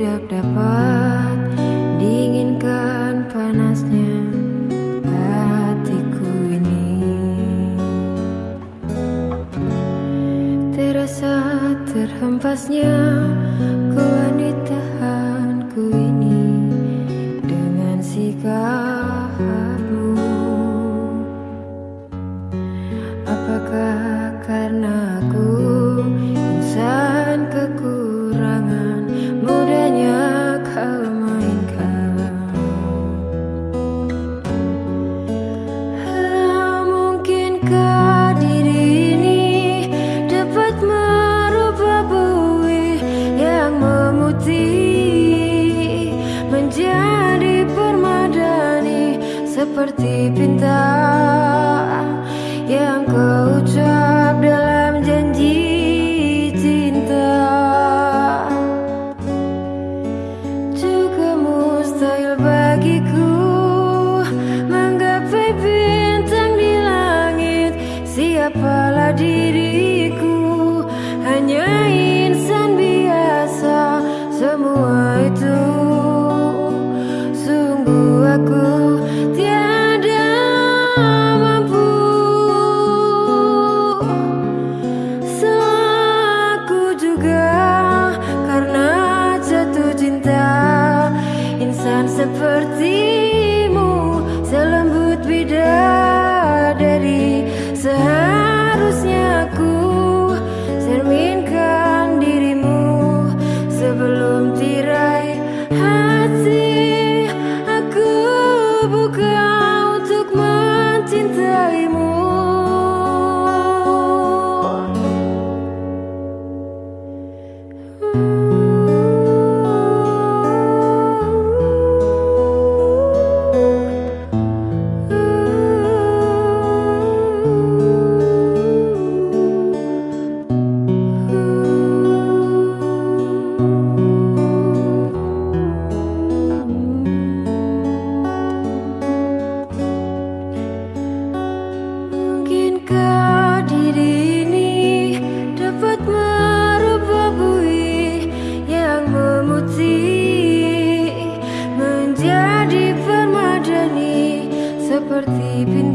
tidak dapat dinginkan panasnya hatiku ini. Terasa terhempasnya ku ditahanku ini dengan sikapmu. Apakah seperti bintang yang kau ucap dalam janji cinta. Juga mustahil bagiku menggapai bintang di langit. Siapalah diri seperti por ti.